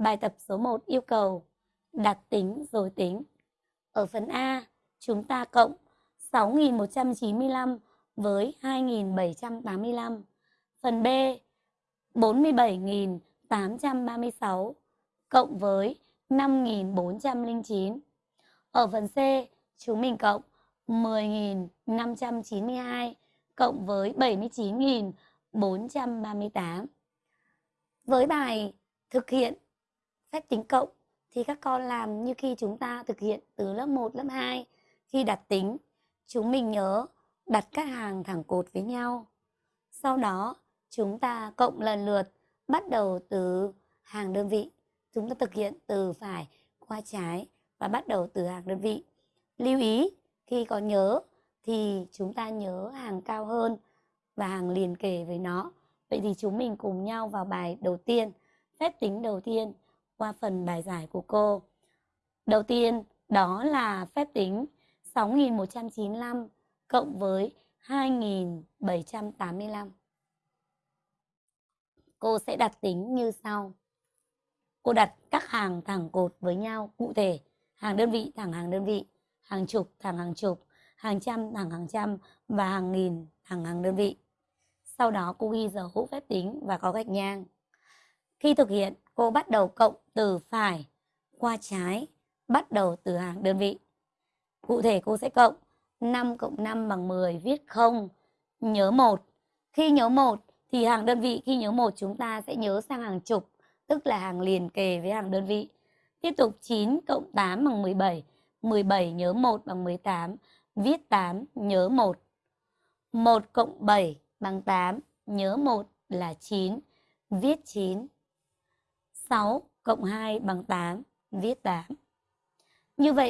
Bài tập số 1 yêu cầu đặt tính rồi tính. Ở phần A, chúng ta cộng 6.195 với 2.785. Phần B, 47.836 cộng với 5.409. Ở phần C, chúng mình cộng 10.592 cộng với 79.438. Với bài thực hiện phép tính cộng thì các con làm như khi chúng ta thực hiện từ lớp 1, lớp 2. Khi đặt tính, chúng mình nhớ đặt các hàng thẳng cột với nhau. Sau đó, chúng ta cộng lần lượt bắt đầu từ hàng đơn vị. Chúng ta thực hiện từ phải qua trái và bắt đầu từ hàng đơn vị. Lưu ý, khi có nhớ thì chúng ta nhớ hàng cao hơn và hàng liền kề với nó. Vậy thì chúng mình cùng nhau vào bài đầu tiên, phép tính đầu tiên qua phần bài giải của cô. Đầu tiên đó là phép tính 6.195 cộng với 2.785. Cô sẽ đặt tính như sau. Cô đặt các hàng thẳng cột với nhau cụ thể. Hàng đơn vị thẳng hàng đơn vị, hàng chục thẳng hàng chục, hàng trăm thẳng hàng trăm và hàng nghìn thẳng hàng đơn vị. Sau đó cô ghi dấu phép tính và có gạch ngang. Khi thực hiện, cô bắt đầu cộng từ phải qua trái, bắt đầu từ hàng đơn vị. Cụ thể cô sẽ cộng 5 cộng 5 bằng 10, viết 0, nhớ 1. Khi nhớ 1 thì hàng đơn vị khi nhớ 1 chúng ta sẽ nhớ sang hàng chục, tức là hàng liền kề với hàng đơn vị. Tiếp tục 9 cộng 8 bằng 17, 17 nhớ 1 bằng 18, viết 8, nhớ 1. 1 cộng 7 bằng 8, nhớ 1 là 9, viết 9. 6 cộng 2 bằng 8, viết 8. Như vậy